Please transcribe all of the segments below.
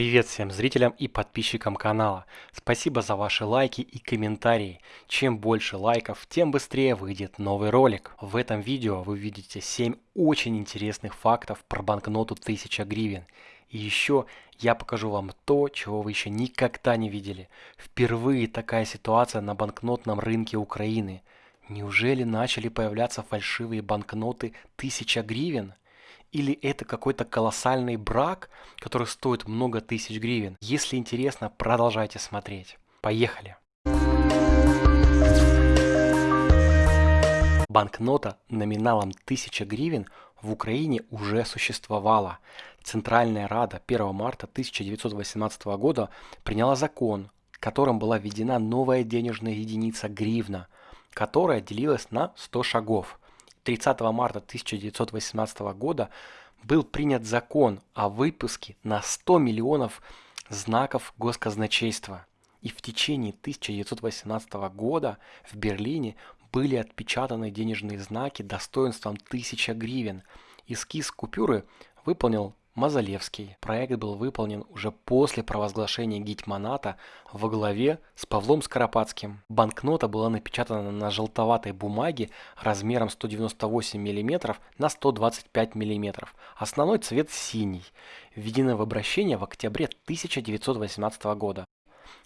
Привет всем зрителям и подписчикам канала. Спасибо за ваши лайки и комментарии. Чем больше лайков, тем быстрее выйдет новый ролик. В этом видео вы видите 7 очень интересных фактов про банкноту 1000 гривен. И еще я покажу вам то, чего вы еще никогда не видели. Впервые такая ситуация на банкнотном рынке Украины. Неужели начали появляться фальшивые банкноты 1000 гривен? Или это какой-то колоссальный брак, который стоит много тысяч гривен? Если интересно, продолжайте смотреть. Поехали! Банкнота номиналом 1000 гривен в Украине уже существовала. Центральная Рада 1 марта 1918 года приняла закон, которым была введена новая денежная единица гривна, которая делилась на 100 шагов. 30 марта 1918 года был принят закон о выпуске на 100 миллионов знаков госказначейства. И в течение 1918 года в Берлине были отпечатаны денежные знаки достоинством 1000 гривен. Эскиз купюры выполнил Мазалевский. Проект был выполнен уже после провозглашения Гетьманата во главе с Павлом Скоропадским. Банкнота была напечатана на желтоватой бумаге размером 198 мм на 125 мм. Основной цвет синий. Введена в обращение в октябре 1918 года.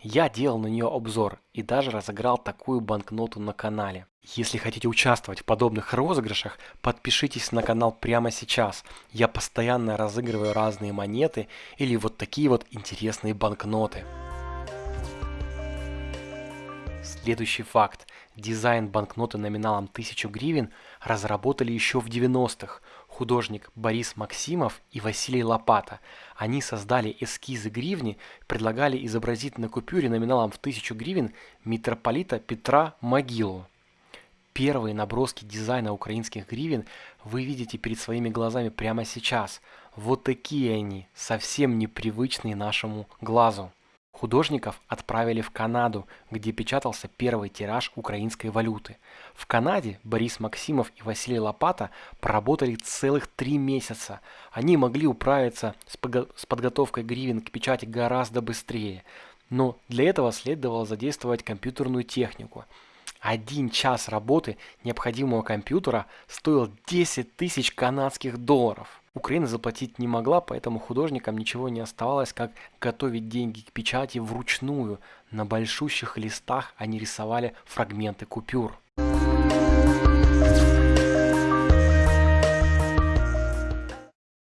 Я делал на нее обзор и даже разыграл такую банкноту на канале. Если хотите участвовать в подобных розыгрышах, подпишитесь на канал прямо сейчас. Я постоянно разыгрываю разные монеты или вот такие вот интересные банкноты. Следующий факт. Дизайн банкноты номиналом 1000 гривен разработали еще в 90-х художник Борис Максимов и Василий Лопата. Они создали эскизы гривни, предлагали изобразить на купюре номиналом в 1000 гривен митрополита Петра Могилу. Первые наброски дизайна украинских гривен вы видите перед своими глазами прямо сейчас. Вот такие они, совсем непривычные нашему глазу. Художников отправили в Канаду, где печатался первый тираж украинской валюты. В Канаде Борис Максимов и Василий Лопата проработали целых три месяца. Они могли управиться с, с подготовкой гривен к печати гораздо быстрее. Но для этого следовало задействовать компьютерную технику. Один час работы необходимого компьютера стоил 10 тысяч канадских долларов. Украина заплатить не могла, поэтому художникам ничего не оставалось, как готовить деньги к печати вручную. На большущих листах они рисовали фрагменты купюр.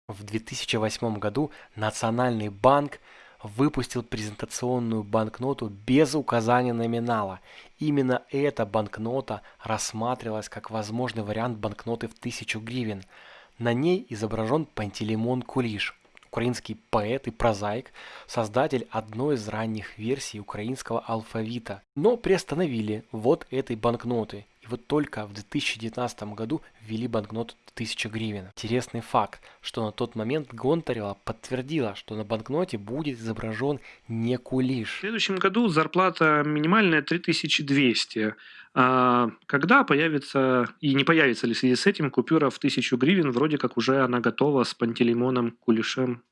В 2008 году Национальный банк выпустил презентационную банкноту без указания номинала. Именно эта банкнота рассматривалась как возможный вариант банкноты в 1000 гривен – на ней изображен Пантелеймон Кулиш, украинский поэт и прозаик, создатель одной из ранних версий украинского алфавита. Но приостановили вот этой банкноты. И вот только в 2019 году ввели банкноту 1000 гривен. Интересный факт, что на тот момент Гонтарева подтвердила, что на банкноте будет изображен не кулиш. В следующем году зарплата минимальная 3200. А когда появится и не появится ли в связи с этим купюра в 1000 гривен, вроде как уже она готова с Пантелеймоном Кулишем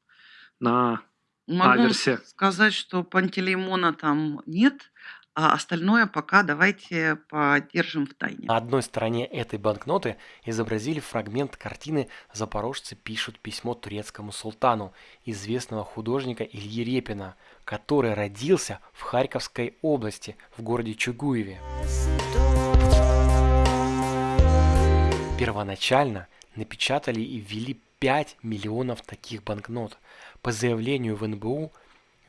на Могу аверсе. сказать, что Пантелеймона там нет, а остальное пока давайте подержим в тайне. На одной стороне этой банкноты изобразили фрагмент картины «Запорожцы пишут письмо турецкому султану» известного художника Ильи Репина, который родился в Харьковской области, в городе Чугуеве. Первоначально напечатали и ввели 5 миллионов таких банкнот. По заявлению в НБУ,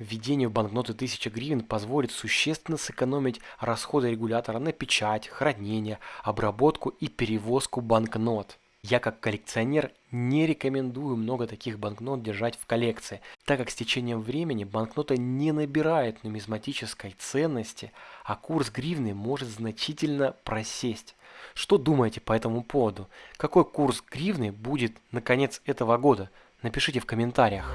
введение банкноты 1000 гривен позволит существенно сэкономить расходы регулятора на печать, хранение, обработку и перевозку банкнот. Я как коллекционер не рекомендую много таких банкнот держать в коллекции, так как с течением времени банкнота не набирает нумизматической ценности, а курс гривны может значительно просесть. Что думаете по этому поводу? Какой курс гривны будет на конец этого года? Напишите в комментариях.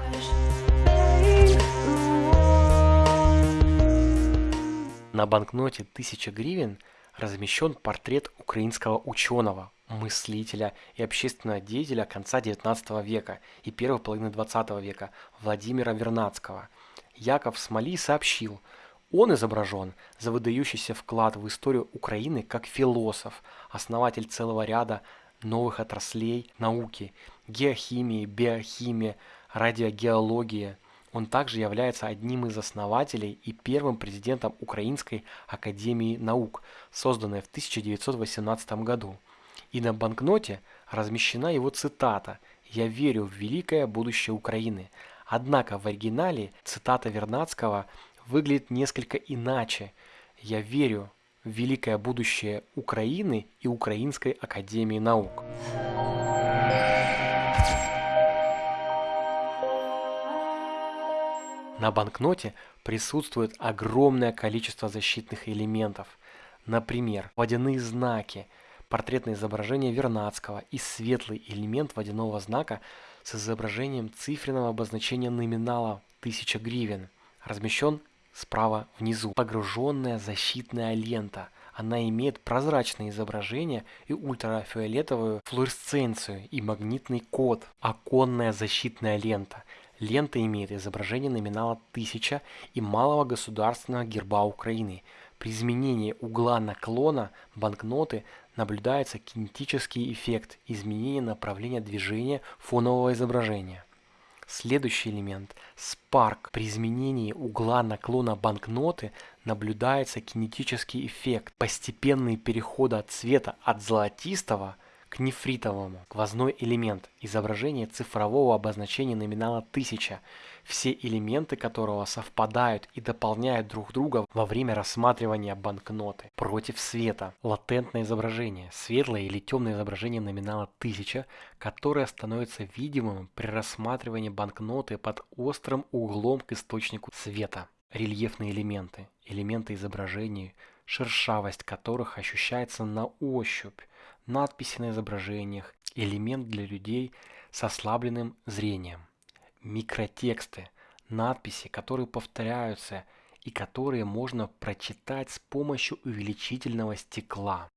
На банкноте 1000 гривен размещен портрет украинского ученого, мыслителя и общественного деятеля конца 19 века и первой половины 20 века Владимира Вернадского – Яков Смоли сообщил, он изображен за выдающийся вклад в историю Украины как философ, основатель целого ряда новых отраслей науки – геохимии, биохимии, радиогеологии. Он также является одним из основателей и первым президентом Украинской академии наук, созданной в 1918 году. И на банкноте размещена его цитата «Я верю в великое будущее Украины». Однако в оригинале цитата Вернадского выглядит несколько иначе. «Я верю в великое будущее Украины и Украинской академии наук». На банкноте присутствует огромное количество защитных элементов. Например, водяные знаки, портретное изображение Вернадского и светлый элемент водяного знака с изображением цифренного обозначения номинала 1000 гривен, размещен справа внизу. Погруженная защитная лента. Она имеет прозрачное изображение и ультрафиолетовую флуоресценцию и магнитный код. Оконная защитная лента. Лента имеет изображение номинала 1000 и малого государственного герба Украины. При изменении угла наклона банкноты наблюдается кинетический эффект изменения направления движения фонового изображения. Следующий элемент – Spark. При изменении угла наклона банкноты наблюдается кинетический эффект, постепенный переход от цвета от золотистого к нефритовому. Сквозной элемент – изображение цифрового обозначения номинала 1000 все элементы которого совпадают и дополняют друг друга во время рассматривания банкноты. Против света. Латентное изображение. Светлое или темное изображение номинала 1000, которое становится видимым при рассматривании банкноты под острым углом к источнику света. Рельефные элементы. Элементы изображения, шершавость которых ощущается на ощупь. Надписи на изображениях. Элемент для людей с ослабленным зрением микротексты, надписи, которые повторяются и которые можно прочитать с помощью увеличительного стекла.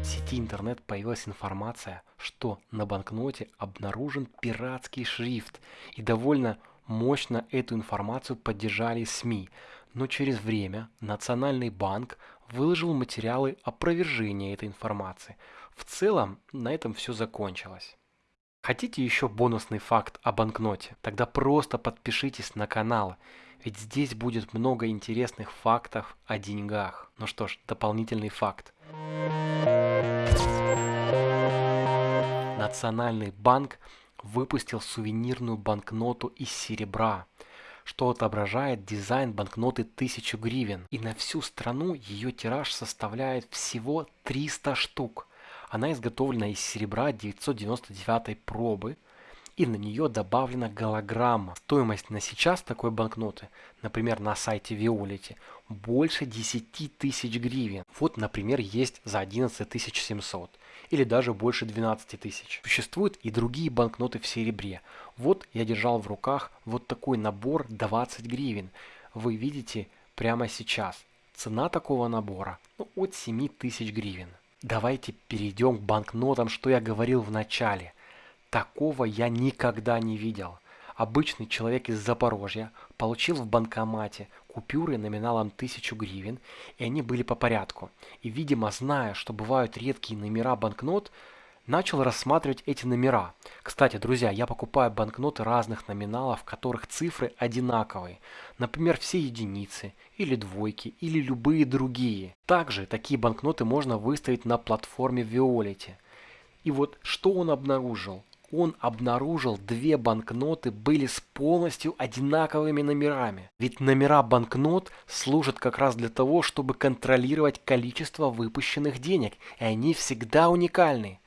В сети интернет появилась информация, что на банкноте обнаружен пиратский шрифт и довольно мощно эту информацию поддержали СМИ, но через время Национальный банк выложил материалы опровержения этой информации. В целом, на этом все закончилось. Хотите еще бонусный факт о банкноте? Тогда просто подпишитесь на канал, ведь здесь будет много интересных фактов о деньгах. Ну что ж, дополнительный факт. Национальный банк выпустил сувенирную банкноту из серебра – что отображает дизайн банкноты 1000 гривен. И на всю страну ее тираж составляет всего 300 штук. Она изготовлена из серебра 999 пробы, и на нее добавлена голограмма. Стоимость на сейчас такой банкноты, например, на сайте Виолити, больше 10 тысяч гривен. Вот, например, есть за 11 700 или даже больше 12 тысяч. Существуют и другие банкноты в серебре. Вот я держал в руках вот такой набор 20 гривен. Вы видите прямо сейчас. Цена такого набора ну, от 7 тысяч гривен. Давайте перейдем к банкнотам, что я говорил в начале. Такого я никогда не видел. Обычный человек из Запорожья получил в банкомате купюры номиналом 1000 гривен, и они были по порядку. И, видимо, зная, что бывают редкие номера банкнот, начал рассматривать эти номера. Кстати, друзья, я покупаю банкноты разных номиналов, в которых цифры одинаковые. Например, все единицы, или двойки, или любые другие. Также такие банкноты можно выставить на платформе Violet. И вот что он обнаружил? Он обнаружил две банкноты были с полностью одинаковыми номерами. Ведь номера банкнот служат как раз для того, чтобы контролировать количество выпущенных денег, и они всегда уникальны.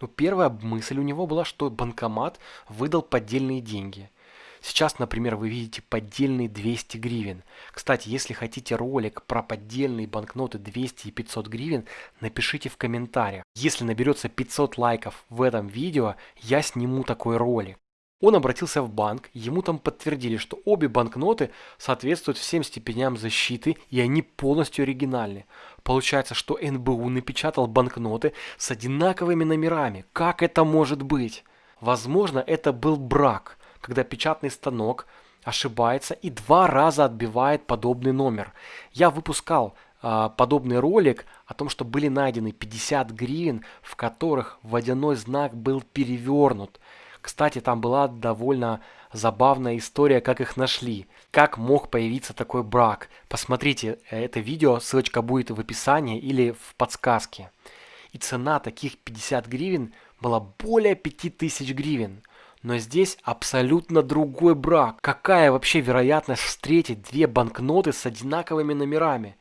Ну, первая мысль у него была, что банкомат выдал поддельные деньги – Сейчас, например, вы видите поддельные 200 гривен. Кстати, если хотите ролик про поддельные банкноты 200 и 500 гривен, напишите в комментариях. Если наберется 500 лайков в этом видео, я сниму такой ролик. Он обратился в банк, ему там подтвердили, что обе банкноты соответствуют всем степеням защиты и они полностью оригинальны. Получается, что НБУ напечатал банкноты с одинаковыми номерами. Как это может быть? Возможно, это был брак, когда печатный станок ошибается и два раза отбивает подобный номер. Я выпускал э, подобный ролик о том, что были найдены 50 гривен, в которых водяной знак был перевернут. Кстати, там была довольно забавная история, как их нашли. Как мог появиться такой брак. Посмотрите это видео, ссылочка будет в описании или в подсказке. И цена таких 50 гривен была более 5000 гривен. Но здесь абсолютно другой брак. Какая вообще вероятность встретить две банкноты с одинаковыми номерами?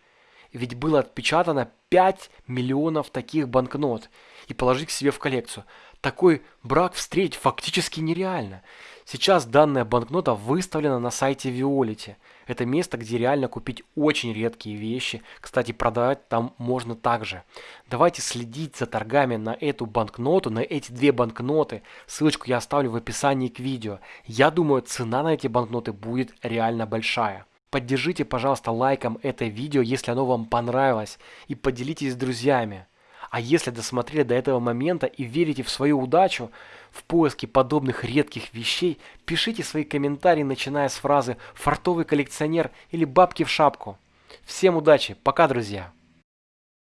Ведь было отпечатано 5 миллионов таких банкнот и положить к себе в коллекцию. Такой брак встретить фактически нереально. Сейчас данная банкнота выставлена на сайте Violet. Это место, где реально купить очень редкие вещи. Кстати, продавать там можно также. Давайте следить за торгами на эту банкноту, на эти две банкноты. Ссылочку я оставлю в описании к видео. Я думаю, цена на эти банкноты будет реально большая. Поддержите, пожалуйста, лайком это видео, если оно вам понравилось. И поделитесь с друзьями. А если досмотрели до этого момента и верите в свою удачу, в поиске подобных редких вещей, пишите свои комментарии, начиная с фразы «фартовый коллекционер» или «бабки в шапку». Всем удачи, пока, друзья!